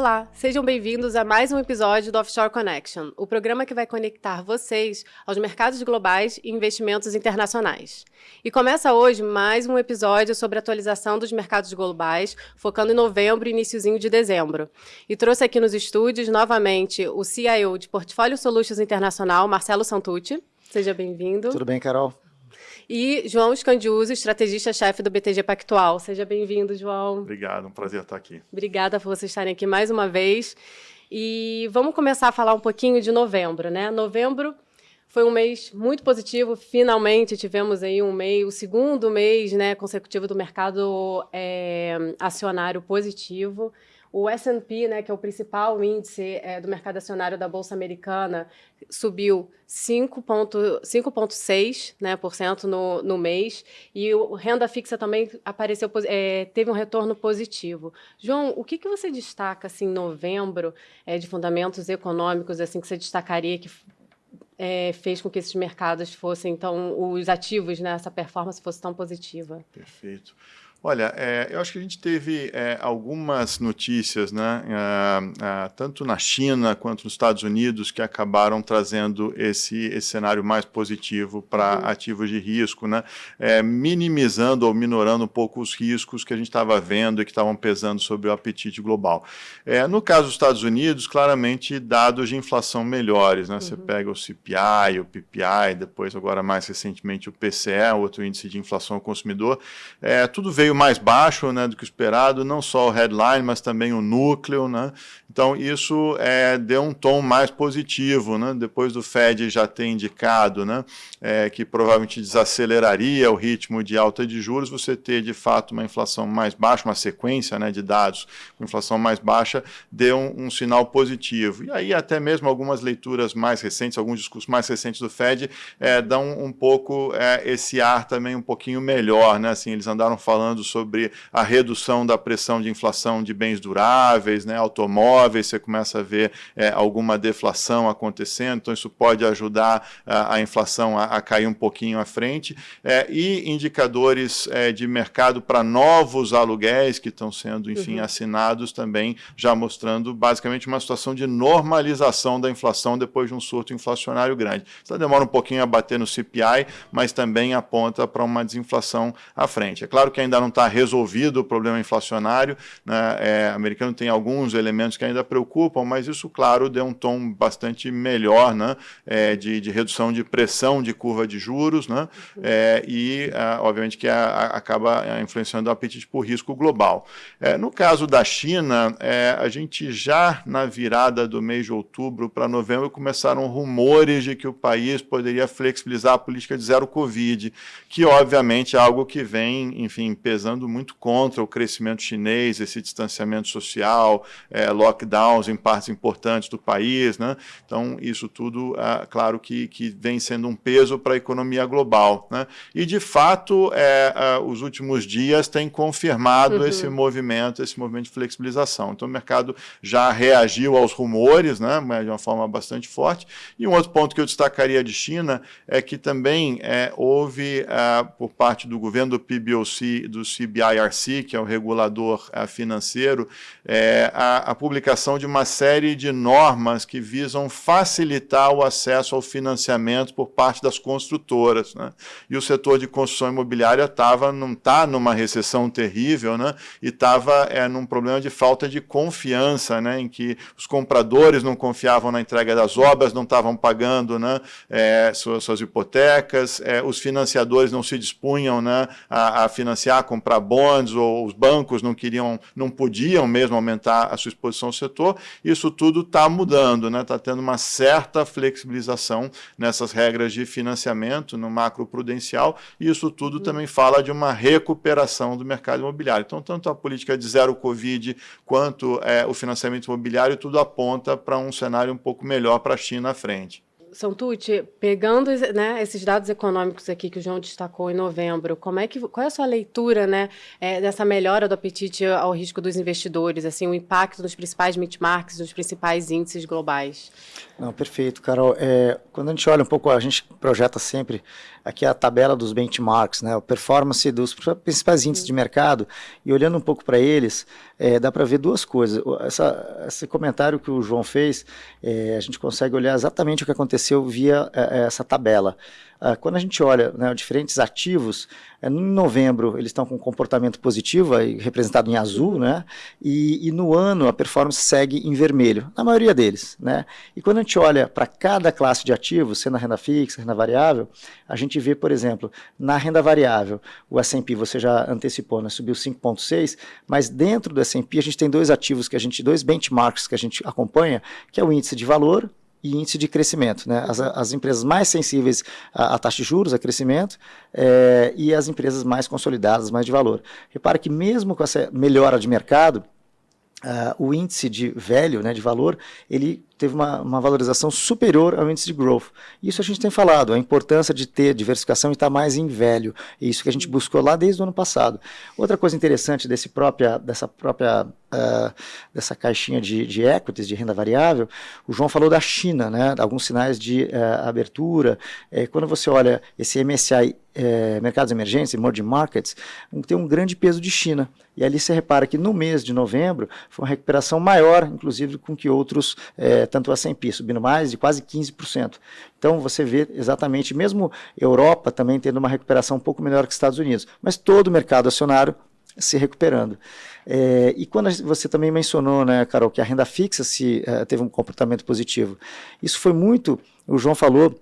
Olá, sejam bem-vindos a mais um episódio do Offshore Connection, o programa que vai conectar vocês aos mercados globais e investimentos internacionais. E começa hoje mais um episódio sobre a atualização dos mercados globais, focando em novembro e iníciozinho de dezembro. E trouxe aqui nos estúdios novamente o CIO de Portfólio Solutions Internacional, Marcelo Santucci. Seja bem-vindo. Tudo bem, Carol? E João Scandiuso, estrategista-chefe do BTG Pactual. Seja bem-vindo, João. Obrigado, um prazer estar aqui. Obrigada por vocês estarem aqui mais uma vez. E vamos começar a falar um pouquinho de novembro, né? Novembro foi um mês muito positivo, finalmente tivemos aí um mês, o segundo mês né, consecutivo do mercado é, acionário positivo. O S&P, né, que é o principal índice é, do mercado acionário da Bolsa Americana, subiu 5,6% né, por cento no, no mês, e o renda fixa também apareceu, é, teve um retorno positivo. João, o que, que você destaca assim, em novembro é, de fundamentos econômicos assim que você destacaria que é, fez com que esses mercados fossem, então, os ativos, né, essa performance fosse tão positiva? Perfeito. Olha, é, eu acho que a gente teve é, algumas notícias, né, é, é tanto na China quanto nos Estados Unidos, que acabaram trazendo esse, esse cenário mais positivo para uhum. ativos de risco, né, é, minimizando ou minorando um pouco os riscos que a gente estava vendo e que estavam pesando sobre o apetite global. É, no caso dos Estados Unidos, claramente dados de inflação melhores. Né, uhum. Você pega o CPI, o PPI, depois agora mais recentemente o PCE, outro índice de inflação ao consumidor, tudo veio veio mais baixo né, do que esperado, não só o headline, mas também o núcleo. Né? Então, isso é, deu um tom mais positivo, né? depois do Fed já ter indicado né, é, que provavelmente desaceleraria o ritmo de alta de juros, você ter de fato uma inflação mais baixa, uma sequência né, de dados com inflação mais baixa, deu um, um, sinal positivo. E aí até mesmo algumas leituras mais recentes, alguns discursos mais recentes do Fed, é, dão um pouco é, esse ar também um pouquinho melhor. Né? Assim, eles andaram falando sobre a redução da pressão de inflação de bens duráveis, né, automóveis, você começa a ver é, alguma deflação acontecendo, então isso pode ajudar a, a inflação a, a, cair um pouquinho à frente, é, e indicadores é, de mercado para novos aluguéis que estão sendo, enfim, uhum. assinados também, já mostrando basicamente uma situação de normalização da inflação depois de um surto inflacionário grande. Isso demora um pouquinho a bater no CPI, mas também aponta para uma desinflação à frente. É claro que ainda não está resolvido o problema inflacionário, né, é, americano tem alguns elementos que ainda preocupam, mas isso, claro, deu um tom bastante melhor né, é, de, de, redução de pressão de curva de juros, né, é, e, é, obviamente, que a, a, acaba é, influenciando o apetite por risco global. É, no caso da China, a gente já na virada do mês de outubro para novembro começaram rumores de que o país poderia flexibilizar a política de zero Covid, que, obviamente, é algo que vem, enfim, pesando muito contra o crescimento chinês, esse distanciamento social, é, lockdowns em partes importantes do país, né? Então, isso tudo, é, claro que, que vem sendo um peso para a economia global, né? E, de fato, é, os últimos dias têm confirmado uhum. esse movimento, esse movimento de flexibilização. Então, o mercado já reagiu aos rumores, né? De uma forma bastante forte. E um outro ponto que eu destacaria de China é que também é, houve, é, por parte do governo do PBOC, do CBIRC, que é o regulador é, financeiro, é, a, a publicação de uma série de normas que visam facilitar o acesso ao financiamento por parte das construtoras. Né? E o setor de construção imobiliária tava, não está numa recessão terrível né? e estava é, num problema de falta de confiança, né? em que os compradores não confiavam na entrega das obras, não estavam pagando né? É, suas, suas, hipotecas, é, os financiadores não se dispunham né? a, a financiar, comprar bonds, ou os bancos não queriam, não podiam mesmo aumentar a sua exposição ao setor, isso tudo está mudando, está né? Tá tendo uma certa flexibilização nessas regras de financiamento no macro prudencial, e isso tudo uhum. também fala de uma recuperação do mercado imobiliário. Então, tanto a política de zero Covid quanto é, o financiamento imobiliário, tudo aponta para um cenário um pouco melhor para a China à frente. Santucci, pegando né, esses dados econômicos aqui que o João destacou em novembro, como é que, qual é a sua leitura né, é, dessa melhora do apetite ao risco dos investidores, assim, o impacto nos principais benchmarks, nos principais índices globais? Não, perfeito, Carol. É, quando a gente olha um pouco, a gente projeta sempre aqui a tabela dos benchmarks, né, a performance dos principais índices de mercado, e olhando um pouco para eles, é, dá para ver duas coisas. Essa, esse comentário que o João fez, é, a gente consegue olhar exatamente o que aconteceu via é, essa tabela. Ah, quando a gente olha né, diferentes ativos, é, em novembro eles estão com comportamento positivo, aí, representado em azul, né, e, e, no ano a performance segue em vermelho, na maioria deles. Né, e quando a gente olha para cada classe de ativos, sendo a renda fixa, a renda variável, a gente vê, por exemplo, na renda variável, o S&P, você já antecipou, né, subiu 5,6, mas dentro do S&P a gente tem dois ativos que a gente, dois benchmarks que a gente acompanha, que é o índice de valor e índice de crescimento. Né? As, as empresas mais sensíveis à, à, taxa de juros, a crescimento, é, e as empresas mais consolidadas, mais de valor. Repare que mesmo com essa melhora de mercado, Uh, o índice de velho, né, de valor, ele teve uma, uma, valorização superior ao índice de growth. Isso a gente tem falado, a importância de ter diversificação e estar mais em velho. Isso que a gente buscou lá desde o ano passado. Outra coisa interessante desse própria, dessa própria uh, dessa caixinha de, de, equities, de renda variável, o João falou da China, né, alguns sinais de uh, abertura. É, quando você olha esse MSCI é, mercados emergentes, emerging markets, tem um grande peso de China. E ali você repara que no mês de novembro foi uma recuperação maior, inclusive, com que outros é, tanto o S&P subindo mais de quase 15%. Então você vê exatamente, mesmo Europa também tendo uma recuperação um pouco melhor que Estados Unidos, mas todo o mercado acionário se recuperando. É, e quando você também mencionou, né, Carol, que a renda fixa se, uh, teve um comportamento positivo, isso foi muito, o João falou,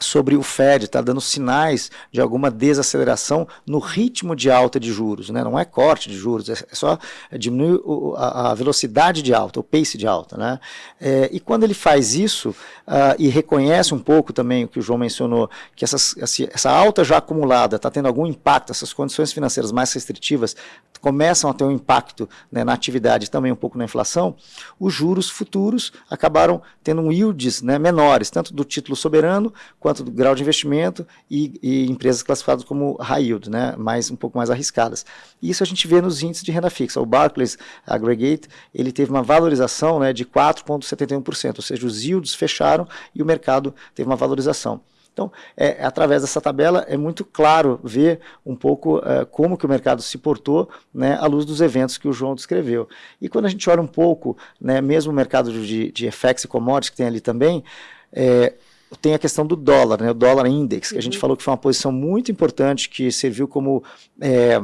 sobre o Fed, está dando sinais de alguma desaceleração no ritmo de alta de juros, né? não é corte de juros, é só diminuir a, velocidade de alta, o pace de alta. Né? É, e quando ele faz isso uh, e reconhece um pouco também o que o João mencionou, que essas, essa alta já acumulada está tendo algum impacto, essas condições financeiras mais restritivas começam a ter um impacto né, na atividade também um pouco na inflação, os juros futuros acabaram tendo um yields né, menores, tanto do título soberano quanto do grau de investimento e, e, empresas classificadas como high yield, né, mais, um pouco mais arriscadas. E isso a gente vê nos índices de renda fixa. O Barclays Aggregate ele teve uma valorização né, de 4,71%, ou seja, os yields fecharam e o mercado teve uma valorização. Então, é, através dessa tabela, é muito claro ver um pouco é, como que o mercado se portou né, à luz dos eventos que o João descreveu. E quando a gente olha um pouco, né, mesmo o mercado de, de FX e commodities que tem ali também, é, tem a questão do dólar, né, o dólar index, que a gente uhum. falou que foi uma posição muito importante, que serviu como é,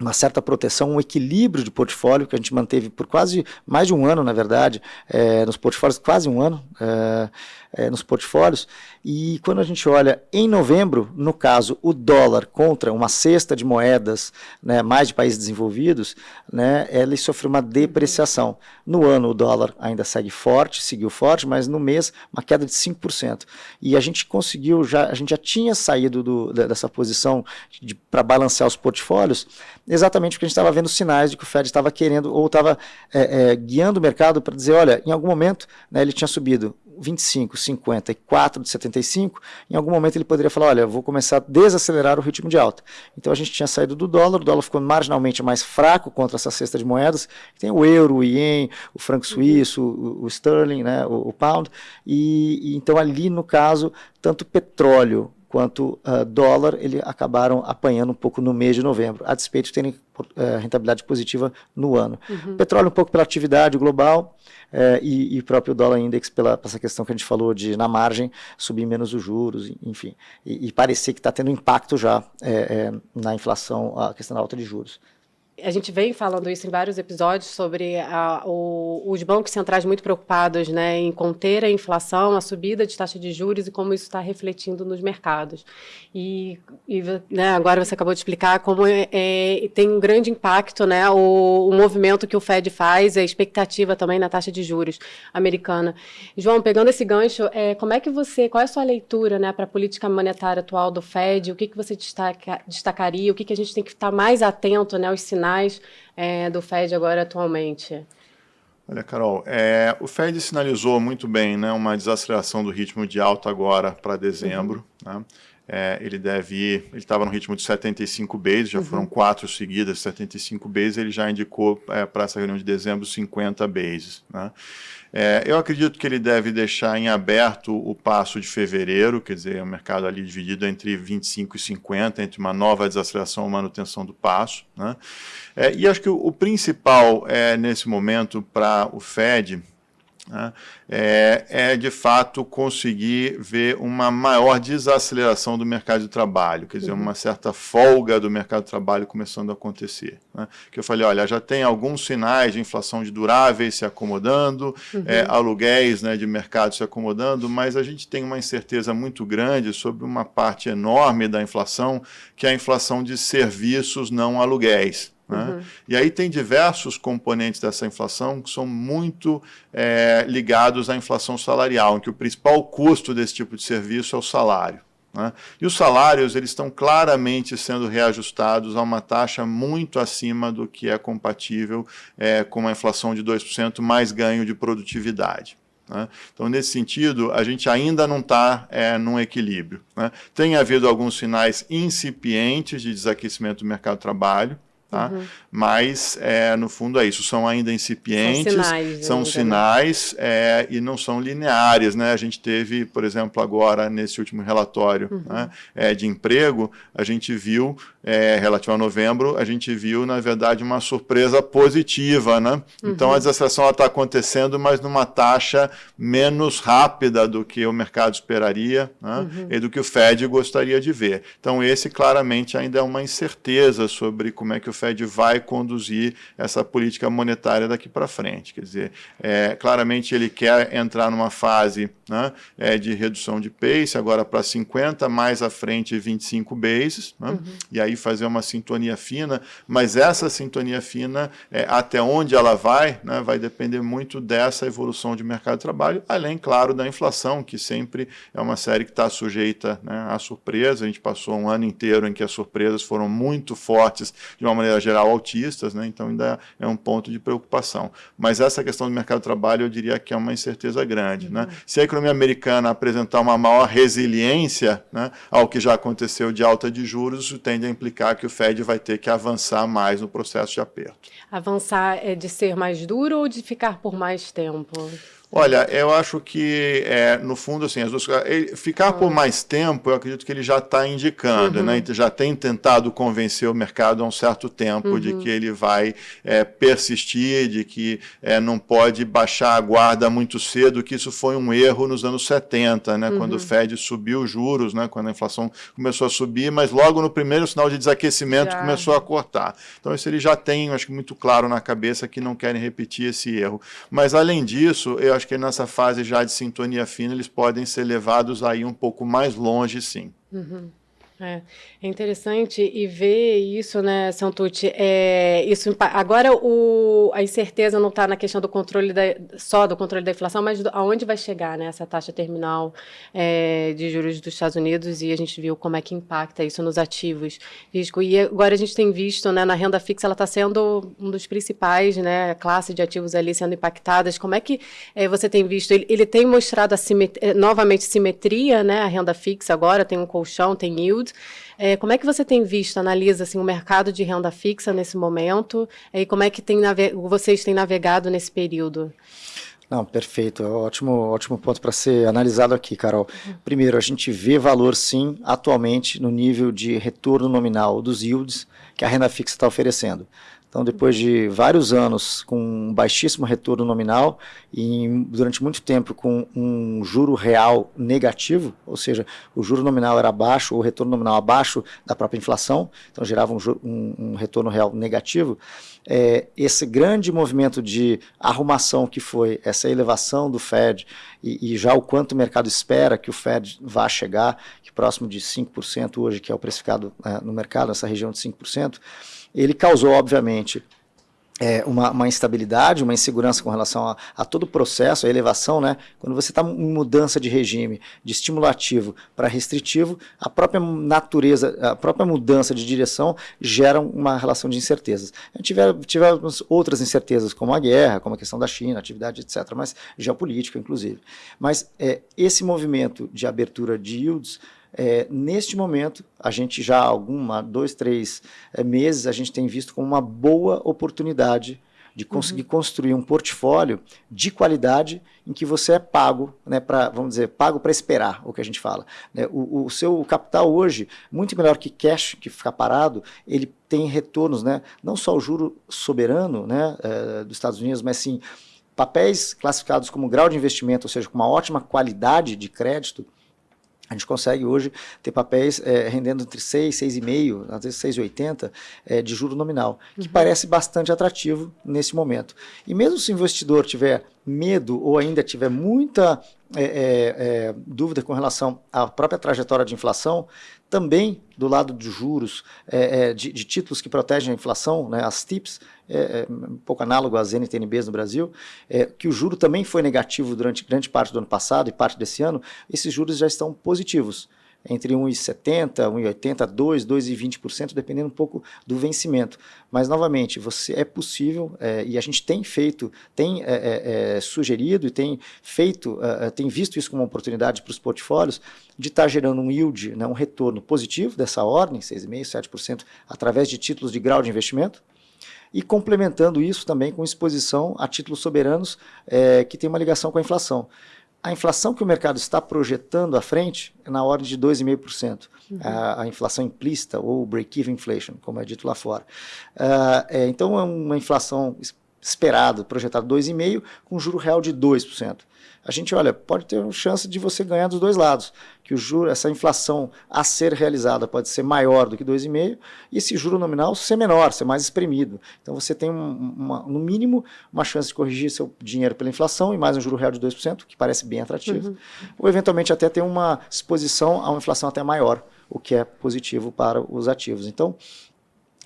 uma certa proteção, um equilíbrio de portfólio que a gente manteve por quase mais de um ano, na verdade, é, nos portfólios, quase um ano. É, é, nos portfólios. E quando a gente olha em novembro, no caso, o dólar contra uma cesta de moedas, né, mais de países desenvolvidos, né, ele sofreu uma depreciação. No ano, o dólar ainda segue forte, seguiu forte, mas no mês, uma queda de 5%. E a gente conseguiu, já, a gente já tinha saído do, dessa posição de, para balancear os portfólios, exatamente porque a gente estava vendo sinais de que o Fed estava querendo, ou estava é, é, guiando o mercado para dizer, olha, em algum momento né, ele tinha subido 25, 50 e 4 de 75, em algum momento ele poderia falar, olha, vou começar a desacelerar o ritmo de alta. Então a gente tinha saído do dólar, o dólar ficou marginalmente mais fraco contra essa cesta de moedas, tem o euro, o ien, o franco uhum. suíço, o, o sterling, né, o, o pound, e, e, então ali no caso, tanto petróleo quanto uh, dólar, ele acabaram apanhando um pouco no mês de novembro, a despeito de terem uh, rentabilidade positiva no ano. Uhum. Petróleo um pouco pela atividade global, é, e, e próprio dólar index pela essa questão que a gente falou de na margem subir menos os juros, enfim, e, e parecer que está tendo impacto já é, é, na inflação a questão da alta de juros a gente vem falando isso em vários episódios sobre a, o, os bancos centrais muito preocupados né, em conter a inflação, a subida de taxa de juros e como isso está refletindo nos mercados. E, e né, agora você acabou de explicar como é, é, tem um grande impacto né, o, o, movimento que o Fed faz, a expectativa também na taxa de juros americana. João, pegando esse gancho, é, como é que você, qual é a sua leitura né, para a política monetária atual do Fed? O que, que você destaca, destacaria? O que, que a gente tem que estar mais atento né, aos sinais sinais é, do Fed agora atualmente? Olha, Carol, é, o Fed sinalizou muito bem né, uma desaceleração do ritmo de alta agora para dezembro. Uhum. Né? É, ele deve ir, ele estava no ritmo de 75 bases, já uhum. foram quatro seguidas, 75 bases, ele já indicou é, para essa reunião de dezembro 50 bases. Né? É, eu acredito que ele deve deixar em aberto o passo de fevereiro, quer dizer, o mercado ali dividido entre 25 e 50, entre uma nova desaceleração e manutenção do passo. Né? É, e acho que o, o principal é, nesse momento para o Fed é, é, de fato conseguir ver uma maior desaceleração do mercado de trabalho, quer dizer, uhum. uma certa folga do mercado de trabalho começando a acontecer. Né? Que eu falei, olha, já tem alguns sinais de inflação de duráveis se acomodando, uhum. é, aluguéis né, de mercado se acomodando, mas a gente tem uma incerteza muito grande sobre uma parte enorme da inflação, que é a inflação de serviços não aluguéis. Né? Uhum. E aí tem diversos componentes dessa inflação que são muito é, ligados à inflação salarial, em que o principal custo desse tipo de serviço é o salário. Né? E os salários eles estão claramente sendo reajustados a uma taxa muito acima do que é compatível é, com uma inflação de 2% mais ganho de produtividade. Né? Então, nesse sentido, a gente ainda não está é, num equilíbrio. Né? Tem havido alguns sinais incipientes de desaquecimento do mercado de trabalho, Tá? Uhum. Mas, é, no fundo, é isso. São ainda incipientes, são sinais, são né? sinais é, e não são lineares. Né? A gente teve, por exemplo, agora, nesse último relatório uhum. né, é, de emprego, a gente viu, é, relativo a novembro, a gente viu, na verdade, uma surpresa positiva. Né? Uhum. Então, a desaceleração está acontecendo, mas numa taxa menos rápida do que o mercado esperaria né? Uhum. e do que o Fed gostaria de ver. Então, esse, claramente, ainda é uma incerteza sobre como é que o Fed vai conduzir essa política monetária daqui para frente. Quer dizer, é, claramente ele quer entrar numa fase né, é, de redução de pace, agora para 50, mais à frente 25 bases, né, uhum. e aí fazer uma sintonia fina, mas essa sintonia fina, é, até onde ela vai, né, vai depender muito dessa evolução de mercado de trabalho, além, claro, da inflação, que sempre é uma série que está sujeita né, à surpresa. A gente passou um ano inteiro em que as surpresas foram muito fortes de uma maneira maneira geral, autistas, né? então ainda é um ponto de preocupação. Mas essa questão do mercado de trabalho, eu diria que é uma incerteza grande. Né? Uhum. Se a economia americana apresentar uma maior resiliência né, ao que já aconteceu de alta de juros, isso tende a implicar que o Fed vai ter que avançar mais no processo de aperto. Avançar é de ser mais duro ou de ficar por mais tempo? Olha, eu acho que, é, no fundo, assim, as duas ficar por mais tempo, eu acredito que ele já está indicando, né? uhum. né? já tem tentado convencer o mercado há um certo tempo uhum. de que ele vai é, persistir, de que é, não pode baixar a guarda muito cedo, que isso foi um erro nos anos 70, né? Uhum. quando o uhum. Fed subiu os juros, né? quando a inflação começou a subir, mas logo no primeiro sinal de desaquecimento já. começou a cortar. Então, isso ele já tem, acho que muito claro na cabeça que não querem repetir esse erro. Mas, além disso, eu acho que nessa fase já de sintonia fina eles podem ser levados aí um pouco mais longe, sim. Uhum. É, é interessante e ver isso, né, Santucci, é, isso, agora o, a incerteza não está na questão do controle da, só do controle da inflação, mas do, aonde vai chegar né, essa taxa terminal é, de juros dos Estados Unidos e a gente viu como é que impacta isso nos ativos risco. E agora a gente tem visto né, na renda fixa, ela está sendo um dos principais, né, classe de ativos ali sendo impactadas. Como é que é, você tem visto? Ele, ele tem mostrado simetria, novamente simetria, né, a renda fixa agora, tem um colchão, tem yield, é, como é que você tem visto, analisa assim, o mercado de renda fixa nesse momento e como é que tem vocês têm navegado nesse período? Não, perfeito. É ótimo, ótimo ponto para ser analisado aqui, Carol. Primeiro, a gente vê valor, sim, atualmente, no nível de retorno nominal dos yields que a renda fixa está oferecendo. Então, depois de vários anos com baixíssimo retorno nominal e durante muito tempo com um juro real negativo, ou seja, o juro nominal era baixo, o retorno nominal abaixo da própria inflação, então gerava um, um, um retorno real negativo, é, esse grande movimento de arrumação que foi essa elevação do Fed e, e já o quanto o mercado espera que o Fed vá chegar, que próximo de 5% hoje, que é o precificado é, no mercado, nessa região de 5%, ele causou, obviamente, é, uma, uma, instabilidade, uma insegurança com relação a, a, todo o processo, a elevação, né? Quando você está em mudança de regime, de estimulativo para restritivo, a própria natureza, a própria mudança de direção gera uma relação de incertezas. A gente tivemos outras incertezas, como a guerra, como a questão da China, atividade, etc., mas geopolítica, inclusive. Mas é, esse movimento de abertura de yields É, neste momento, a gente já há alguma, dois, três é, meses, a gente tem visto como uma boa oportunidade de conseguir uhum. construir um portfólio de qualidade em que você é pago, né, para vamos dizer, pago para esperar, o que a gente fala. Né? O, o, seu capital hoje, muito melhor que cash, que ficar parado, ele tem retornos, né, não só o juro soberano né, é, dos Estados Unidos, mas sim papéis classificados como grau de investimento, ou seja, com uma ótima qualidade de crédito, a gente consegue hoje ter papéis é, rendendo entre 6, 6,5, às vezes 6,80 é, de juro nominal, que uhum. parece bastante atrativo nesse momento. E mesmo se o investidor tiver medo ou ainda tiver muita é, é, é, dúvida com relação à própria trajetória de inflação, também do lado de juros, é, é, de, de, títulos que protegem a inflação, né, as TIPS, é, um pouco análogo às NTNBs no Brasil, que o juro também foi negativo durante grande parte do ano passado e parte desse ano, esses juros já estão positivos entre 1,70%, 1,80%, 2%, 2,20%, dependendo um pouco do vencimento. Mas, novamente, você é possível, é, e a gente tem feito, tem é, é, sugerido e tem feito, tem visto isso como uma oportunidade para os portfólios, de estar tá gerando um yield, né, um retorno positivo dessa ordem, 6,5%, 7%, através de títulos de grau de investimento, e complementando isso também com exposição a títulos soberanos que tem uma ligação com a inflação a inflação que o mercado está projetando à frente é na ordem de 2,5%. Uhum. A, a, inflação implícita, ou break-even inflation, como é dito lá fora. Uh, é, então, é uma inflação esperada, projetada 2,5%, com juro real de 2% a gente olha, pode ter uma chance de você ganhar dos dois lados, que o juro, essa inflação a ser realizada pode ser maior do que 2,5 e esse juro nominal ser menor, ser mais espremido. Então você tem uma, no mínimo uma chance de corrigir seu dinheiro pela inflação e mais um juro real de 2%, que parece bem atrativo. Uhum. Ou eventualmente até ter uma exposição a uma inflação até maior, o que é positivo para os ativos. Então,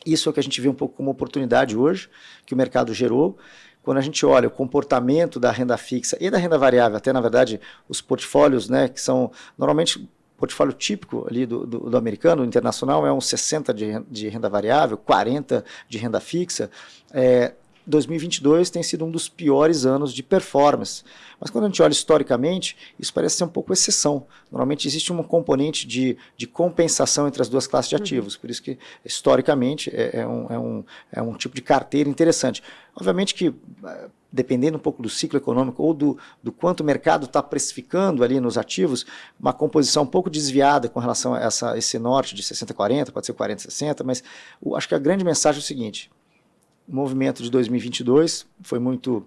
isso é o que a gente vê um pouco como oportunidade hoje, que o mercado gerou quando a gente olha o comportamento da renda fixa e da renda variável, até na verdade os portfólios, né, que são normalmente portfólio típico ali do, do, do americano, internacional, é uns 60 de, de renda variável, 40 de renda fixa. É, 2022 tem sido um dos piores anos de performance. Mas quando a gente olha historicamente, isso parece ser um pouco exceção. Normalmente existe um componente de, de compensação entre as duas classes de uhum. ativos. Por isso que, historicamente, é, é, um, é, um, é um tipo de carteira interessante. Obviamente que, eh, dependendo um pouco do ciclo econômico ou do, do quanto o mercado está precificando ali nos ativos, uma composição um pouco desviada com relação a essa, esse norte de 60-40, pode ser 40-60, mas o, acho que a grande mensagem é o seguinte, o movimento de 2022 foi muito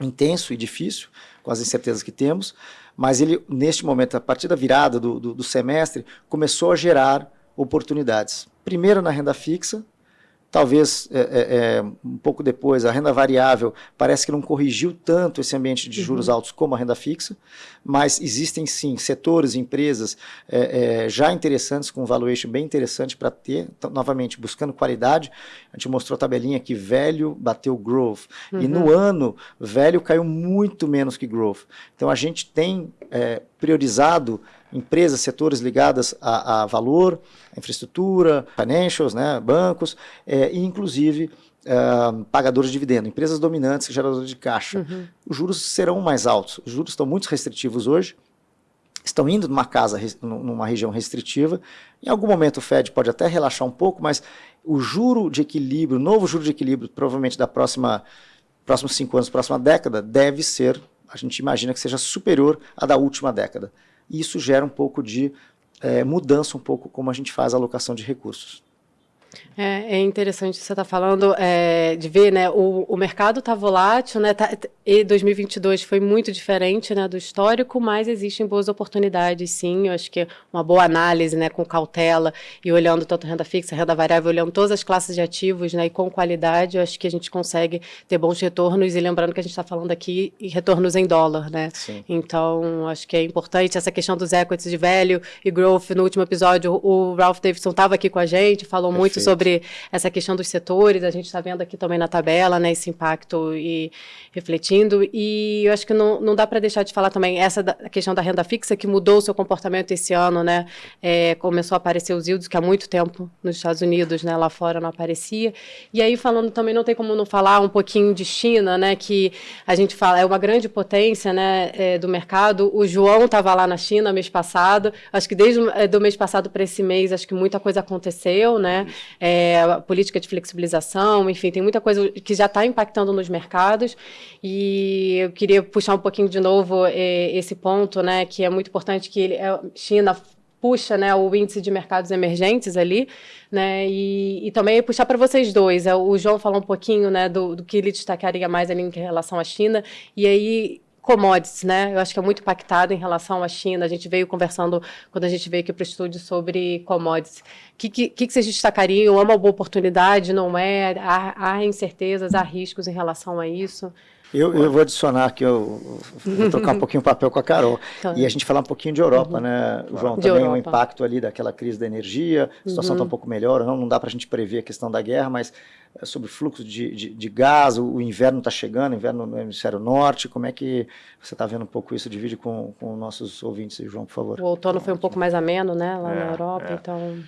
intenso e difícil, com as incertezas que temos, mas ele, neste momento, a partir da virada do, do, do semestre, começou a gerar oportunidades. Primeiro na renda fixa, Talvez é, é, é, um pouco depois, a renda variável parece que não corrigiu tanto esse ambiente de juros uhum. altos como a renda fixa, mas existem sim setores, empresas é, é já interessantes, com um valuation bem interessante para ter, então, novamente, buscando qualidade. A gente mostrou a tabelinha que velho bateu growth, uhum. e no uhum. ano, velho caiu muito menos que growth. Então a gente tem é, priorizado empresas, setores ligadas a, a valor, a infraestrutura, financials, né, bancos, é, e inclusive é, pagadores de dividendo, empresas dominantes, geradoras de caixa. Uhum. Os juros serão mais altos. Os juros estão muito restritivos hoje, estão indo numa casa, numa região restritiva. Em algum momento o Fed pode até relaxar um pouco, mas o juro de equilíbrio, o novo juro de equilíbrio, provavelmente da próxima próximos cinco anos, próxima década, deve ser, a gente imagina que seja superior à da última década e isso gera um pouco de é, mudança, um pouco como a gente faz a alocação de recursos. É, é interessante você estar tá falando é, de ver, né? O, o mercado está volátil, né? Tá, e 2022 foi muito diferente, né, do histórico, mas existem boas oportunidades, sim. Eu acho que uma boa análise, né, com cautela e olhando tanto renda fixa, renda variável, olhando todas as classes de ativos, né, e com qualidade, eu acho que a gente consegue ter bons retornos. E lembrando que a gente está falando aqui em retornos em dólar, né? Sim. Então, acho que é importante essa questão dos equities de velho e growth. No último episódio, o Ralph Davidson estava aqui com a gente, falou Perfeito. muito sobre essa questão dos setores, a gente está vendo aqui também na tabela, né, esse impacto e refletindo, e eu acho que não, não dá para deixar de falar também essa da, questão da renda fixa, que mudou o seu comportamento esse ano, né, é, começou a aparecer os yields, que há muito tempo nos Estados Unidos, né, lá fora não aparecia, e aí falando também, não tem como não falar um pouquinho de China, né, que a gente fala, é uma grande potência, né, é, do mercado, o João estava lá na China mês passado, acho que desde é, do mês passado para esse mês, acho que muita coisa aconteceu, né, é, política de flexibilização, enfim, tem muita coisa que já está impactando nos mercados, e eu queria puxar um pouquinho de novo é, esse ponto, né, que é muito importante que ele, a é, China puxa né, o índice de mercados emergentes ali, né, e, e também puxar para vocês dois. É, o João falou um pouquinho né, do, do que ele destacaria mais ali em relação à China, e aí commodities, né? Eu acho que é muito impactado em relação à China. A gente veio conversando, quando a gente veio aqui para o estúdio, sobre commodities. O que, que, que vocês destacariam? É uma boa oportunidade, não é? Há, há incertezas, há riscos em relação a isso? Eu, eu vou adicionar aqui, eu vou trocar um pouquinho o papel com a Carol. Claro. E a gente falar um pouquinho de Europa, uhum. né, João? De também o um impacto ali daquela crise da energia, a situação está uhum. um pouco melhor, não, não dá para a gente prever a questão da guerra, mas é sobre fluxo de, de, de gás, o, o inverno está chegando, inverno no hemisfério norte, como é que você está vendo um pouco isso? Divide com, com nossos ouvintes, João, por favor. O outono foi um pouco mais ameno, né, lá é, na Europa, é. então...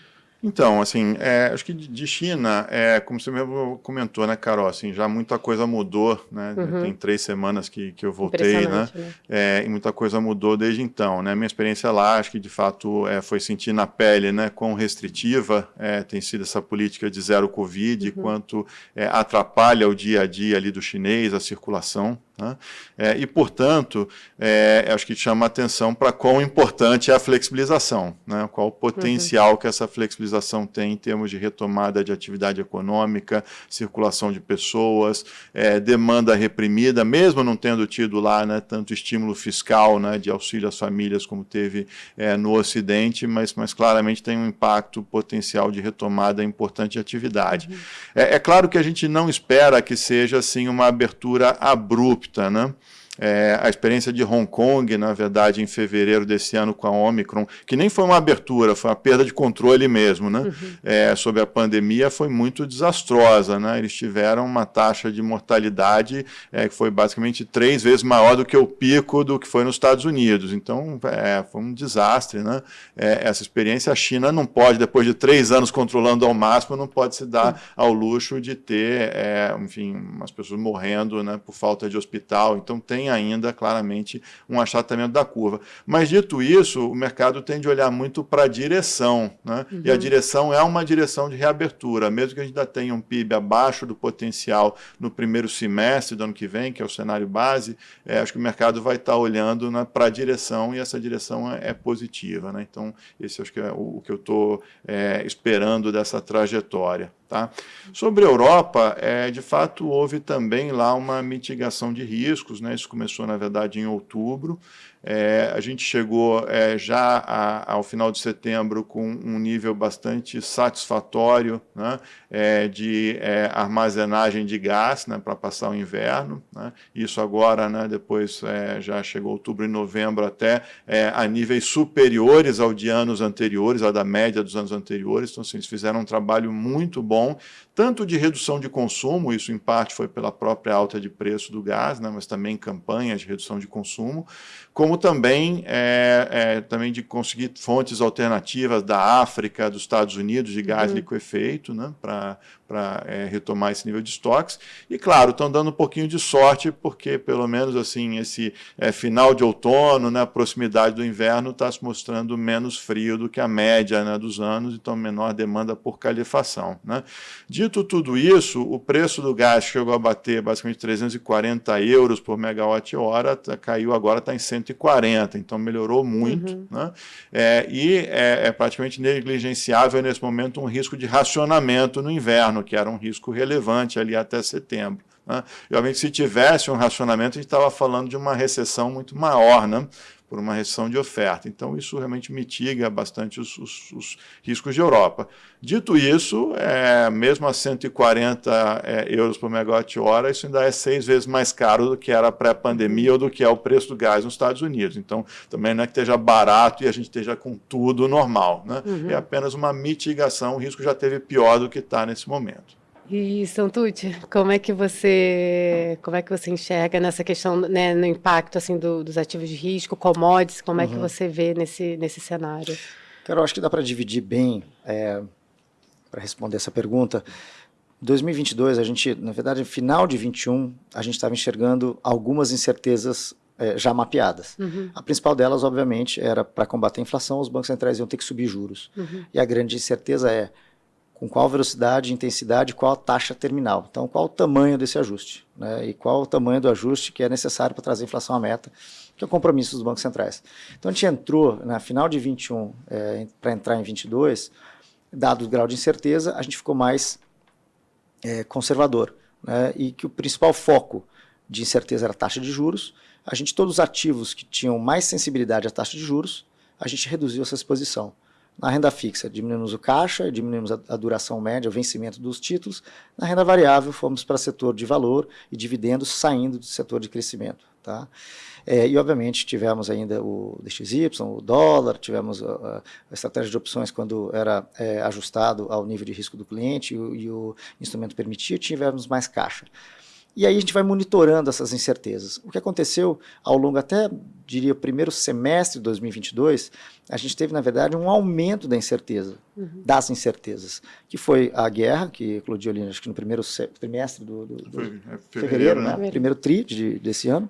Então, assim, é, acho que de China, é, como você mesmo comentou, né, Carol, assim, já muita coisa mudou, né? Uhum. Tem três semanas que, que eu voltei, né? né? É, e muita coisa mudou desde então, né? Minha experiência lá, acho que de fato é, foi sentir na pele, né, quão restritiva é, tem sido essa política de zero Covid, uhum. quanto é, atrapalha o dia a dia ali do chinês, a circulação, né? É, e, portanto, é, acho que chama atenção para quão importante é a flexibilização, né? qual o potencial uhum. que essa flexibilização tem em termos de retomada de atividade econômica, circulação de pessoas, é, demanda reprimida, mesmo não tendo tido lá né, tanto estímulo fiscal né, de auxílio às famílias como teve é, no Ocidente, mas, mas claramente tem um impacto potencial de retomada importante de atividade. Uhum. É, é claro que a gente não espera que seja assim uma abertura abrupta disrupta, né? É, a experiência de Hong Kong, na verdade, em fevereiro desse ano com a Omicron, que nem foi uma abertura, foi uma perda de controle mesmo, né? Uhum. É, sobre a pandemia, foi muito desastrosa, né? Eles tiveram uma taxa de mortalidade é, que foi basicamente três vezes maior do que o pico do que foi nos Estados Unidos. Então, é, foi um desastre, né? É, essa experiência, a China não pode, depois de três anos controlando ao máximo, não pode se dar ao luxo de ter, é, enfim, umas pessoas morrendo, né, por falta de hospital. Então, tem tem ainda claramente um achatamento da curva. Mas dito isso, o mercado tende a olhar muito para a direção, né? Uhum. e a uhum. direção é uma direção de reabertura, mesmo que a gente ainda tenha um PIB abaixo do potencial no primeiro semestre do ano que vem, que é o cenário base, é, acho que o mercado vai estar olhando né, para a direção e essa direção é, é positiva. Né? Então, esse acho que é o, o que eu estou é, esperando dessa trajetória. Tá? Sobre a Europa, é, de fato, houve também lá uma mitigação de riscos, né? isso começou, na verdade, em outubro, é, a gente chegou é, já a, ao final de setembro com um nível bastante satisfatório né, é, de é, armazenagem de gás né, para passar o inverno. Né, isso agora, né, depois é, já chegou outubro e novembro até é, a níveis superiores ao de anos anteriores, à da média dos anos anteriores. Então, assim, eles fizeram um trabalho muito bom, tanto de redução de consumo, isso em parte foi pela própria alta de preço do gás, né, mas também campanhas de redução de consumo, como também, é, é, também de conseguir fontes alternativas da África, dos Estados Unidos, de gás uhum. liquefeito, né, para para é, retomar esse nível de estoques. E, claro, estão dando um pouquinho de sorte, porque, pelo menos, assim, esse é, final de outono, né, a proximidade do inverno, está se mostrando menos frio do que a média né, dos anos, então menor demanda por calefação. Né. Dito tudo isso, o preço do gás chegou a bater basicamente 340 euros por megawatt-hora, tá, caiu agora, está em 140, então melhorou muito. Uhum. Né, é, e é, é praticamente negligenciável nesse momento um risco de racionamento no inverno que era um risco relevante ali até setembro. Né? E, obviamente, se tivesse um racionamento, a gente estava falando de uma recessão muito maior, né? Por uma restrição de oferta. Então, isso realmente mitiga bastante os, os, os riscos de Europa. Dito isso, é, mesmo a 140 é, euros por megawatt-hora, isso ainda é seis vezes mais caro do que era pré-pandemia ou do que é o preço do gás nos Estados Unidos. Então, também não é que esteja barato e a gente esteja com tudo normal. Né? Uhum. É apenas uma mitigação, o risco já teve pior do que está nesse momento. E Santucci, como é que você como é que você enxerga nessa questão, né, no impacto assim do, dos ativos de risco, commodities, como uhum. é que uhum. você vê nesse nesse cenário? Cara, eu acho que dá para dividir bem é, para responder essa pergunta. 2022, a gente, na verdade, no final de 21, a gente estava enxergando algumas incertezas é, já mapeadas. Uhum. A principal delas, obviamente, era para combater a inflação, os bancos centrais iam ter que subir juros. Uhum. E a grande incerteza é com qual velocidade, intensidade, qual a taxa terminal. Então, qual o tamanho desse ajuste, né? e qual o tamanho do ajuste que é necessário para trazer a inflação à meta, que é o compromisso dos bancos centrais. Então, a gente entrou, na final de 21, é, para entrar em 22, dado o grau de incerteza, a gente ficou mais é, conservador, né? e que o principal foco de incerteza era a taxa de juros, a gente, todos os ativos que tinham mais sensibilidade à taxa de juros, a gente reduziu essa exposição. Na renda fixa, diminuímos o caixa, diminuímos a, a, duração média, o vencimento dos títulos. Na renda variável, fomos para setor de valor e dividendos saindo do setor de crescimento. Tá? É, e, obviamente, tivemos ainda o DXY, o dólar, tivemos a, a estratégia de opções quando era é, ajustado ao nível de risco do cliente e e o instrumento permitia, tivemos mais caixa. E aí a gente vai monitorando essas incertezas. O que aconteceu ao longo até, diria, o primeiro semestre de 2022, a gente teve, na verdade, um aumento da incerteza, uhum. das incertezas, que foi a guerra, que eclodiu ali, acho que no primeiro trimestre do, do, do foi, é fevereiro, fevereiro, né? né? primeiro tri de, desse ano,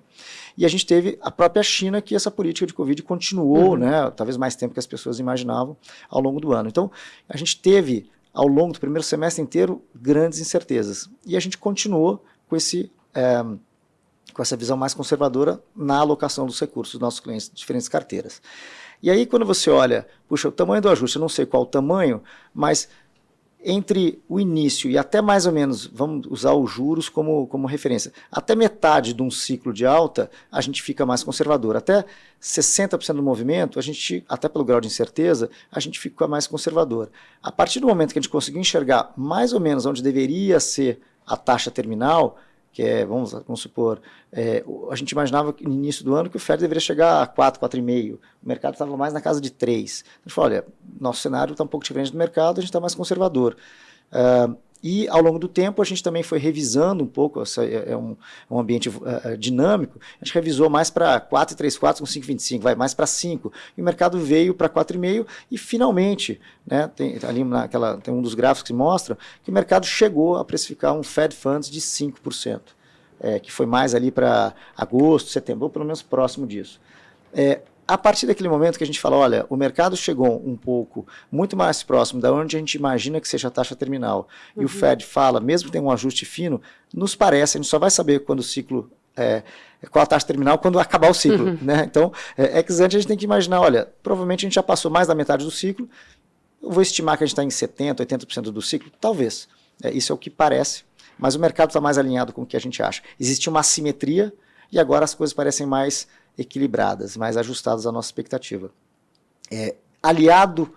e a gente teve a própria China, que essa política de Covid continuou, uhum. né, talvez mais tempo que as pessoas imaginavam ao longo do ano. Então, a gente teve, ao longo do primeiro semestre inteiro, grandes incertezas, e a gente continuou com, esse, é, com essa visão mais conservadora na alocação dos recursos dos nossos clientes, diferentes carteiras. E aí, quando você olha, puxa, o tamanho do ajuste, eu não sei qual o tamanho, mas entre o início e até mais ou menos, vamos usar os juros como, como referência, até metade de um ciclo de alta, a gente fica mais conservador. Até 60% do movimento, a gente, até pelo grau de incerteza, a gente fica mais conservador. A partir do momento que a gente conseguiu enxergar mais ou menos onde deveria ser a taxa terminal, que é, vamos, vamos supor, é, a gente imaginava no início do ano que o Fed deveria chegar a 4, 4,5. O mercado estava mais na casa de 3. A gente falou, olha, nosso cenário está um pouco diferente do mercado, a gente está mais conservador. Uh, e ao longo do tempo a gente também foi revisando um pouco, essa é, é um, um ambiente uh, dinâmico, a gente revisou mais para 4,34 com 5,25, vai mais para 5. E o mercado veio para 4,5 e finalmente, né, tem, ali naquela, tem um dos gráficos que mostra que o mercado chegou a precificar um Fed Funds de 5%, é, que foi mais ali para agosto, setembro, ou pelo menos próximo disso. É, a partir daquele momento que a gente fala, olha, o mercado chegou um pouco muito mais próximo da onde a gente imagina que seja a taxa terminal, uhum. e o uhum. Fed fala, mesmo que tenha um ajuste fino, nos parece, a gente só vai saber quando o ciclo é, qual a taxa terminal quando acabar o ciclo. Uhum. Né? Então, é, ex ante a gente tem que imaginar, olha, provavelmente a gente já passou mais da metade do ciclo, eu vou estimar que a gente está em 70%, 80% do ciclo, talvez. É, isso é o que parece, mas o mercado está mais alinhado com o que a gente acha. Existe uma assimetria e agora as coisas parecem mais equilibradas, mais ajustadas à nossa expectativa. É, aliado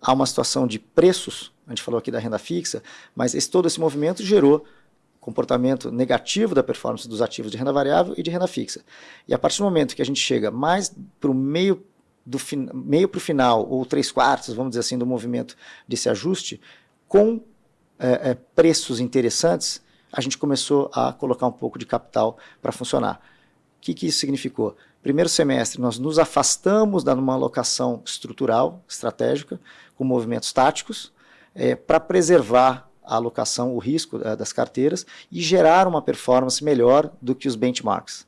a uma situação de preços, a gente falou aqui da renda fixa, mas esse, todo esse movimento gerou comportamento negativo da performance dos ativos de renda variável e de renda fixa. E a partir do momento que a gente chega mais para o meio do meio para o final, ou três quartos, vamos dizer assim, do movimento desse ajuste, com é, é, preços interessantes, a gente começou a colocar um pouco de capital para funcionar. O que, que isso significou? Primeiro semestre, nós nos afastamos da uma alocação estrutural, estratégica, com movimentos táticos, é, para preservar a alocação, o risco é, das carteiras e gerar uma performance melhor do que os benchmarks.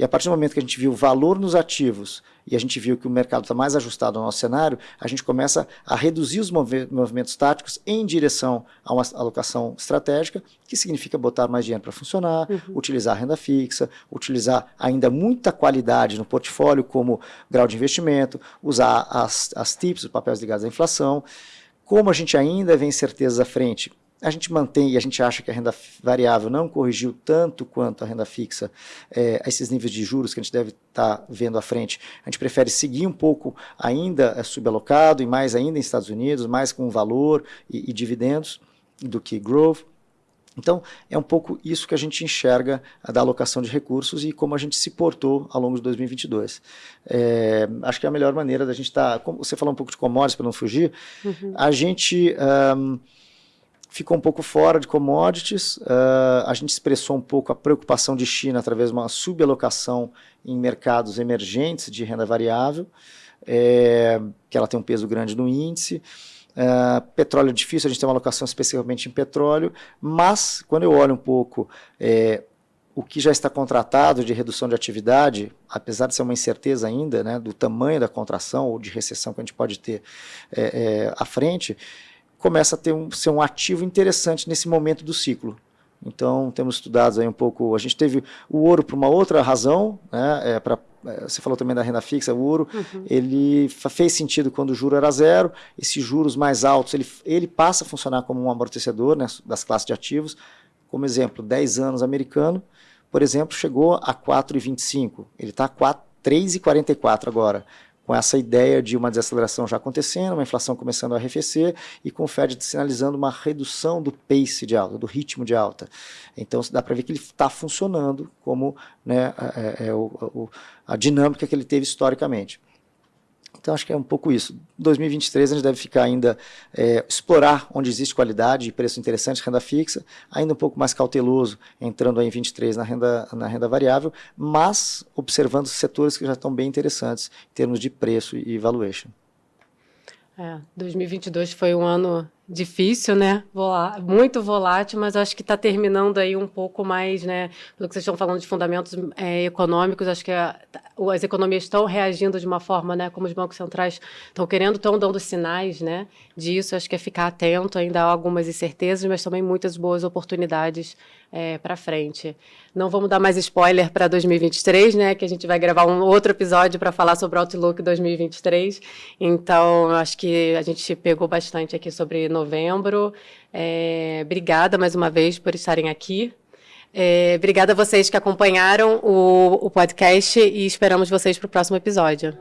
E a partir do momento que a gente viu valor nos ativos e a gente viu que o mercado está mais ajustado ao nosso cenário, a gente começa a reduzir os movimentos táticos em direção a uma alocação estratégica, que significa botar mais dinheiro para funcionar, uhum. utilizar renda fixa, utilizar ainda muita qualidade no portfólio, como grau de investimento, usar as, as TIPS, os papéis ligados à inflação. Como a gente ainda vê incertezas à frente, A gente mantém e a gente acha que a renda variável não corrigiu tanto quanto a renda fixa é, a esses níveis de juros que a gente deve estar tá vendo à frente. A gente prefere seguir um pouco ainda é, subalocado e mais ainda em Estados Unidos, mais com valor e, e dividendos do que growth. Então, é um pouco isso que a gente enxerga da alocação de recursos e como a gente se portou ao longo de 2022. É, acho que é a melhor maneira da gente estar. Tá, você falou um pouco de commodities para não fugir, uhum. a gente. Um, ficou um pouco fora de commodities, uh, a gente expressou um pouco a preocupação de China através de uma subalocação em mercados emergentes de renda variável, é, que ela tem um peso grande no índice. Uh, petróleo é difícil, a gente tem uma alocação especificamente em petróleo, mas quando eu olho um pouco é, o que já está contratado de redução de atividade, apesar de ser uma incerteza ainda né, do tamanho da contração ou de recessão que a gente pode ter é, é, à frente, começa a ter um, ser um ativo interessante nesse momento do ciclo. Então, temos estudado aí um pouco. A gente teve o ouro por uma outra razão, né? É, pra, é, você falou também da renda fixa, o ouro, uhum. ele fez sentido quando o juro era zero. Esses juros mais altos, ele, ele passa a funcionar como um amortecedor né, das classes de ativos. Como exemplo, 10 anos americano, por exemplo, chegou a 4,25. Ele está a 3,44 agora com essa ideia de uma desaceleração já acontecendo, uma inflação começando a arrefecer e com o Fed sinalizando uma redução do pace de alta, do ritmo de alta. Então dá para ver que ele está funcionando como né, é, é, é o, a dinâmica que ele teve historicamente. Então acho que é um pouco isso. 2023 a gente deve ficar ainda, é, explorar onde existe qualidade e preço interessante, renda fixa, ainda um pouco mais cauteloso, entrando aí em 23 na renda, na renda variável, mas observando setores que já estão bem interessantes em termos de preço e valuation. É, 2022 foi um ano difícil, né? Volá muito volátil, mas acho que está terminando aí um pouco mais, né? Pelo que vocês estão falando de fundamentos é, econômicos, acho que a, as economias estão reagindo de uma forma, né? Como os bancos centrais estão querendo, estão dando sinais, né? Disso, acho que é ficar atento. Ainda há algumas incertezas, mas também muitas boas oportunidades é, para frente. Não vamos dar mais spoiler para 2023, né? Que a gente vai gravar um outro episódio para falar sobre o Outlook 2023. Então, acho que a gente pegou bastante aqui sobre novembro. É, obrigada mais uma vez por estarem aqui. É, obrigada a vocês que acompanharam o, o podcast e esperamos vocês para o próximo episódio.